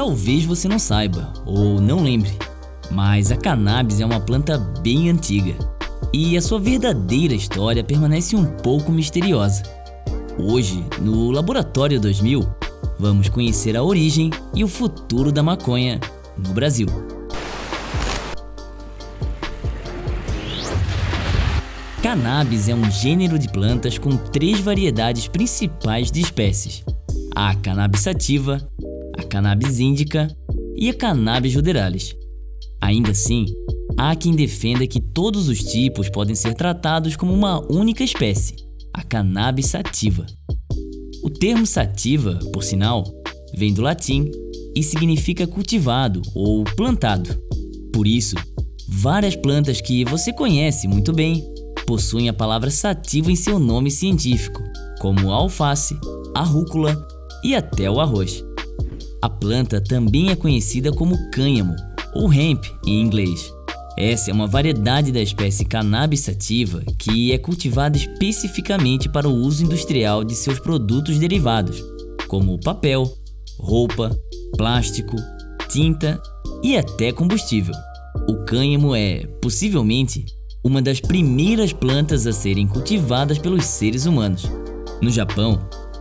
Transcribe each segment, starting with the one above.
Talvez você não saiba ou não lembre, mas a cannabis é uma planta bem antiga e a sua verdadeira história permanece um pouco misteriosa. Hoje, no Laboratório 2000, vamos conhecer a origem e o futuro da maconha no Brasil. Cannabis é um gênero de plantas com três variedades principais de espécies: a cannabis sativa, cannabis índica e a cannabis ruderalis. Ainda assim, há quem defenda que todos os tipos podem ser tratados como uma única espécie, a cannabis sativa. O termo sativa, por sinal, vem do latim e significa cultivado ou plantado. Por isso, várias plantas que você conhece muito bem possuem a palavra sativa em seu nome científico, como a alface, a rúcula e até o arroz. A planta também é conhecida como cânhamo, ou hemp em inglês. Essa é uma variedade da espécie cannabis sativa que é cultivada especificamente para o uso industrial de seus produtos derivados, como papel, roupa, plástico, tinta e até combustível. O cânhamo é, possivelmente, uma das primeiras plantas a serem cultivadas pelos seres humanos. No Japão,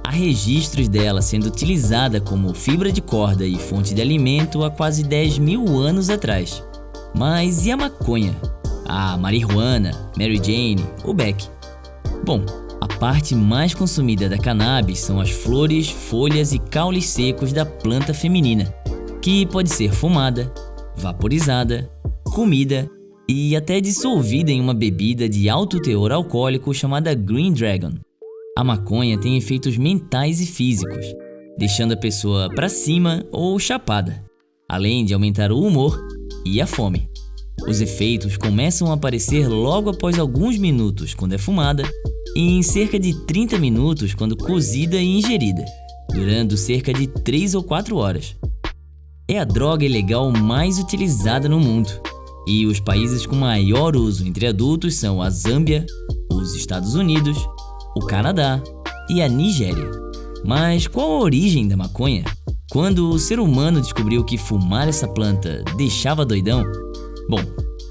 há registros dela sendo utilizada como fibra de corda e fonte de alimento há quase 10 mil anos atrás. Mas e a maconha? A marihuana, Mary Jane ou Beck? Bom, a parte mais consumida da cannabis são as flores, folhas e caules secos da planta feminina, que pode ser fumada, vaporizada, comida e até dissolvida em uma bebida de alto teor alcoólico chamada Green Dragon. A maconha tem efeitos mentais e físicos, deixando a pessoa para cima ou chapada, além de aumentar o humor e a fome. Os efeitos começam a aparecer logo após alguns minutos quando é fumada e em cerca de 30 minutos quando cozida e ingerida, durando cerca de 3 ou 4 horas. É a droga ilegal mais utilizada no mundo e os países com maior uso entre adultos são a Zâmbia, os Estados Unidos, o Canadá e a Nigéria. Mas qual a origem da maconha? Quando o ser humano descobriu que fumar essa planta deixava doidão? Bom,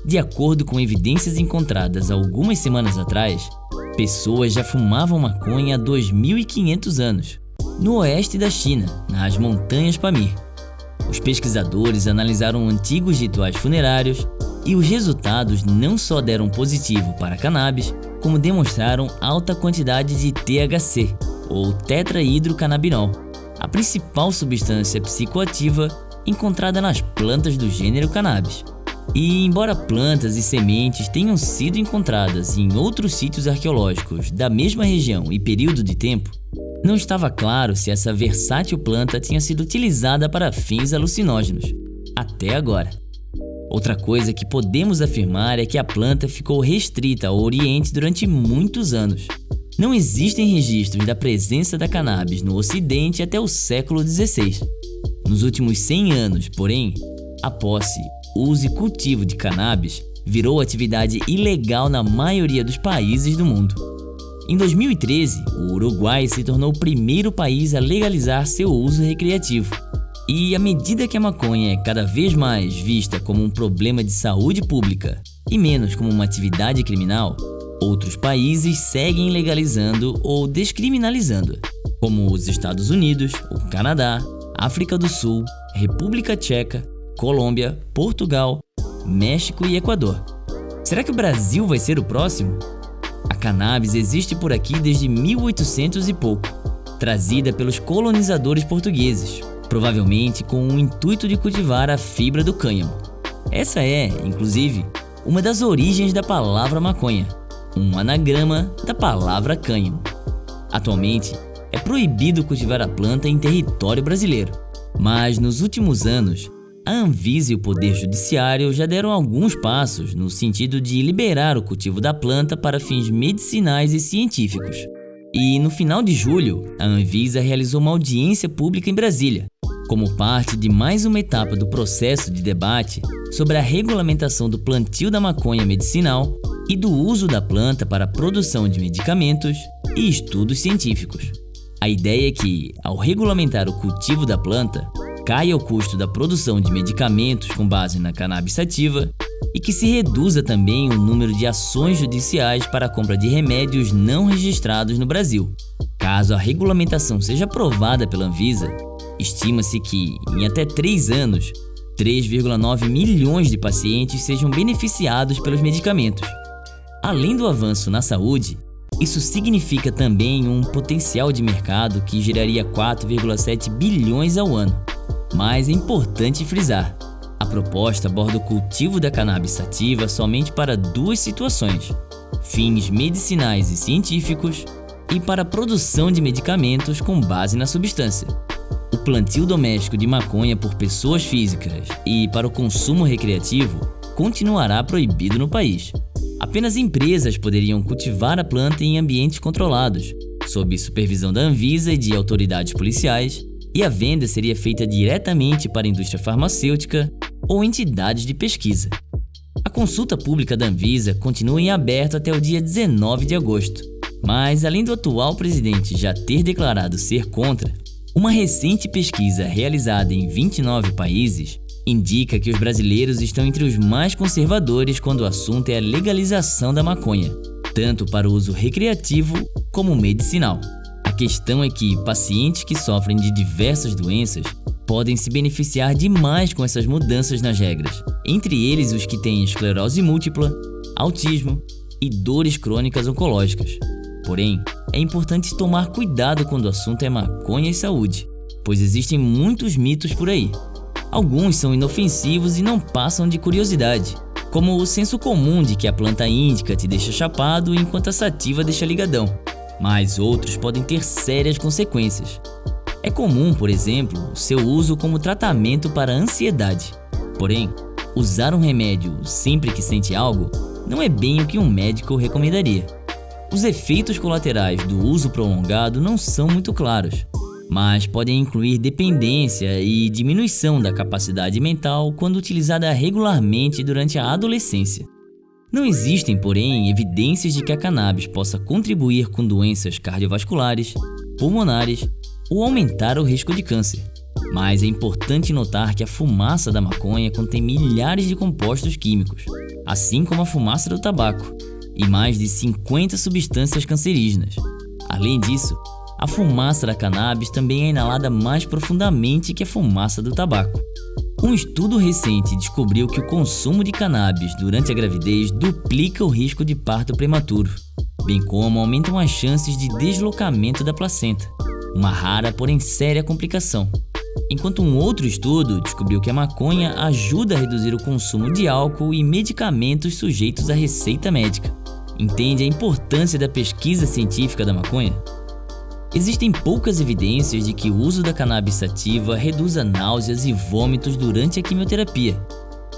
de acordo com evidências encontradas algumas semanas atrás, pessoas já fumavam maconha há 2500 anos, no oeste da China, nas montanhas Pamir. Os pesquisadores analisaram antigos rituais funerários e os resultados não só deram positivo para cannabis, como demonstraram alta quantidade de THC, ou tetrahidrocannabinol, a principal substância psicoativa encontrada nas plantas do gênero cannabis. E embora plantas e sementes tenham sido encontradas em outros sítios arqueológicos da mesma região e período de tempo, não estava claro se essa versátil planta tinha sido utilizada para fins alucinógenos. Até agora. Outra coisa que podemos afirmar é que a planta ficou restrita ao Oriente durante muitos anos. Não existem registros da presença da cannabis no Ocidente até o século XVI. Nos últimos 100 anos, porém, a posse, uso e cultivo de cannabis virou atividade ilegal na maioria dos países do mundo. Em 2013, o Uruguai se tornou o primeiro país a legalizar seu uso recreativo. E à medida que a maconha é cada vez mais vista como um problema de saúde pública e menos como uma atividade criminal, outros países seguem legalizando ou descriminalizando, como os Estados Unidos, o Canadá, África do Sul, República Tcheca, Colômbia, Portugal, México e Equador. Será que o Brasil vai ser o próximo? A cannabis existe por aqui desde 1800 e pouco, trazida pelos colonizadores portugueses, provavelmente com o intuito de cultivar a fibra do cânhamo. Essa é, inclusive, uma das origens da palavra maconha, um anagrama da palavra cânhamo. Atualmente, é proibido cultivar a planta em território brasileiro, mas nos últimos anos, a Anvisa e o Poder Judiciário já deram alguns passos no sentido de liberar o cultivo da planta para fins medicinais e científicos. E no final de julho, a Anvisa realizou uma audiência pública em Brasília, como parte de mais uma etapa do processo de debate sobre a regulamentação do plantio da maconha medicinal e do uso da planta para a produção de medicamentos e estudos científicos. A ideia é que, ao regulamentar o cultivo da planta, caia o custo da produção de medicamentos com base na cannabis sativa e que se reduza também o número de ações judiciais para a compra de remédios não registrados no Brasil. Caso a regulamentação seja aprovada pela Anvisa, estima-se que, em até 3 anos, 3,9 milhões de pacientes sejam beneficiados pelos medicamentos. Além do avanço na saúde, isso significa também um potencial de mercado que geraria 4,7 bilhões ao ano. Mas é importante frisar, a proposta aborda o cultivo da cannabis sativa somente para duas situações, fins medicinais e científicos e para a produção de medicamentos com base na substância. O plantio doméstico de maconha por pessoas físicas e para o consumo recreativo continuará proibido no país. Apenas empresas poderiam cultivar a planta em ambientes controlados, sob supervisão da Anvisa e de autoridades policiais, e a venda seria feita diretamente para a indústria farmacêutica ou entidades de pesquisa. A consulta pública da Anvisa continua em aberto até o dia 19 de agosto, mas além do atual presidente já ter declarado ser contra, uma recente pesquisa realizada em 29 países indica que os brasileiros estão entre os mais conservadores quando o assunto é a legalização da maconha, tanto para o uso recreativo como medicinal. A questão é que pacientes que sofrem de diversas doenças podem se beneficiar demais com essas mudanças nas regras, entre eles os que têm esclerose múltipla, autismo e dores crônicas oncológicas. Porém, é importante tomar cuidado quando o assunto é maconha e saúde, pois existem muitos mitos por aí. Alguns são inofensivos e não passam de curiosidade, como o senso comum de que a planta índica te deixa chapado enquanto a sativa deixa ligadão, mas outros podem ter sérias consequências. É comum, por exemplo, o seu uso como tratamento para ansiedade. Porém, usar um remédio sempre que sente algo não é bem o que um médico recomendaria. Os efeitos colaterais do uso prolongado não são muito claros, mas podem incluir dependência e diminuição da capacidade mental quando utilizada regularmente durante a adolescência. Não existem, porém, evidências de que a cannabis possa contribuir com doenças cardiovasculares, pulmonares ou aumentar o risco de câncer. Mas é importante notar que a fumaça da maconha contém milhares de compostos químicos, assim como a fumaça do tabaco, e mais de 50 substâncias cancerígenas. Além disso, a fumaça da cannabis também é inalada mais profundamente que a fumaça do tabaco. Um estudo recente descobriu que o consumo de cannabis durante a gravidez duplica o risco de parto prematuro, bem como aumentam as chances de deslocamento da placenta, uma rara porém séria complicação. Enquanto um outro estudo descobriu que a maconha ajuda a reduzir o consumo de álcool e medicamentos sujeitos à receita médica. Entende a importância da pesquisa científica da maconha? Existem poucas evidências de que o uso da cannabis sativa reduza náuseas e vômitos durante a quimioterapia,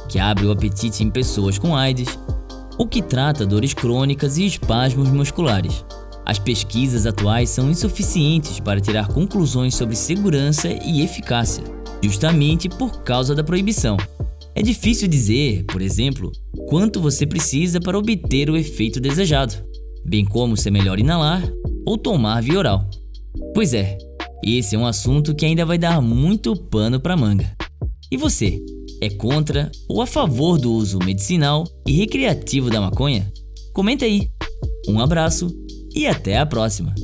que abre o apetite em pessoas com AIDS, ou que trata dores crônicas e espasmos musculares. As pesquisas atuais são insuficientes para tirar conclusões sobre segurança e eficácia, justamente por causa da proibição. É difícil dizer, por exemplo, quanto você precisa para obter o efeito desejado, bem como se é melhor inalar ou tomar via oral. Pois é, esse é um assunto que ainda vai dar muito pano para manga. E você, é contra ou a favor do uso medicinal e recreativo da maconha? Comenta aí. Um abraço e até a próxima!